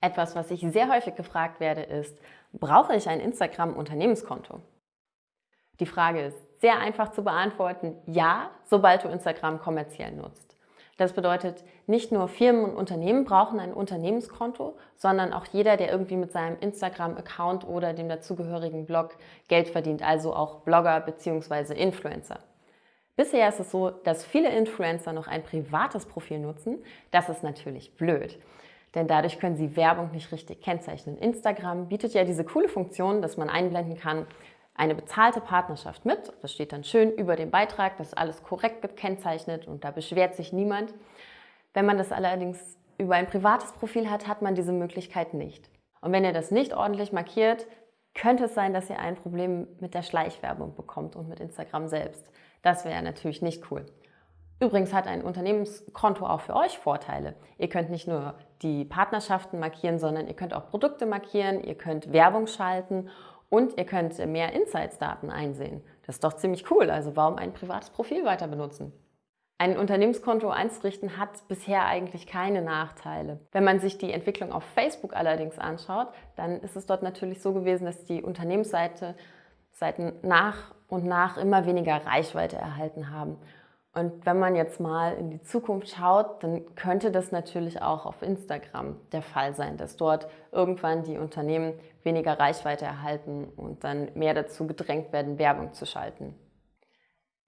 Etwas, was ich sehr häufig gefragt werde, ist, brauche ich ein Instagram-Unternehmenskonto? Die Frage ist sehr einfach zu beantworten, ja, sobald du Instagram kommerziell nutzt. Das bedeutet, nicht nur Firmen und Unternehmen brauchen ein Unternehmenskonto, sondern auch jeder, der irgendwie mit seinem Instagram-Account oder dem dazugehörigen Blog Geld verdient, also auch Blogger bzw. Influencer. Bisher ist es so, dass viele Influencer noch ein privates Profil nutzen. Das ist natürlich blöd denn dadurch können Sie Werbung nicht richtig kennzeichnen. Instagram bietet ja diese coole Funktion, dass man einblenden kann, eine bezahlte Partnerschaft mit. Das steht dann schön über dem Beitrag, das ist alles korrekt gekennzeichnet und da beschwert sich niemand. Wenn man das allerdings über ein privates Profil hat, hat man diese Möglichkeit nicht. Und wenn ihr das nicht ordentlich markiert, könnte es sein, dass ihr ein Problem mit der Schleichwerbung bekommt und mit Instagram selbst. Das wäre natürlich nicht cool. Übrigens hat ein Unternehmenskonto auch für euch Vorteile. Ihr könnt nicht nur die Partnerschaften markieren, sondern ihr könnt auch Produkte markieren, ihr könnt Werbung schalten und ihr könnt mehr Insights-Daten einsehen. Das ist doch ziemlich cool, also warum ein privates Profil weiter benutzen? Ein Unternehmenskonto einzurichten hat bisher eigentlich keine Nachteile. Wenn man sich die Entwicklung auf Facebook allerdings anschaut, dann ist es dort natürlich so gewesen, dass die Unternehmensseite Seiten nach und nach immer weniger Reichweite erhalten haben. Und wenn man jetzt mal in die Zukunft schaut, dann könnte das natürlich auch auf Instagram der Fall sein, dass dort irgendwann die Unternehmen weniger Reichweite erhalten und dann mehr dazu gedrängt werden, Werbung zu schalten.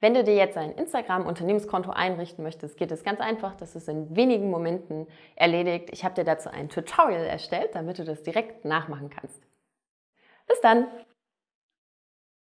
Wenn du dir jetzt ein Instagram-Unternehmenskonto einrichten möchtest, geht es ganz einfach. Das ist in wenigen Momenten erledigt. Ich habe dir dazu ein Tutorial erstellt, damit du das direkt nachmachen kannst. Bis dann!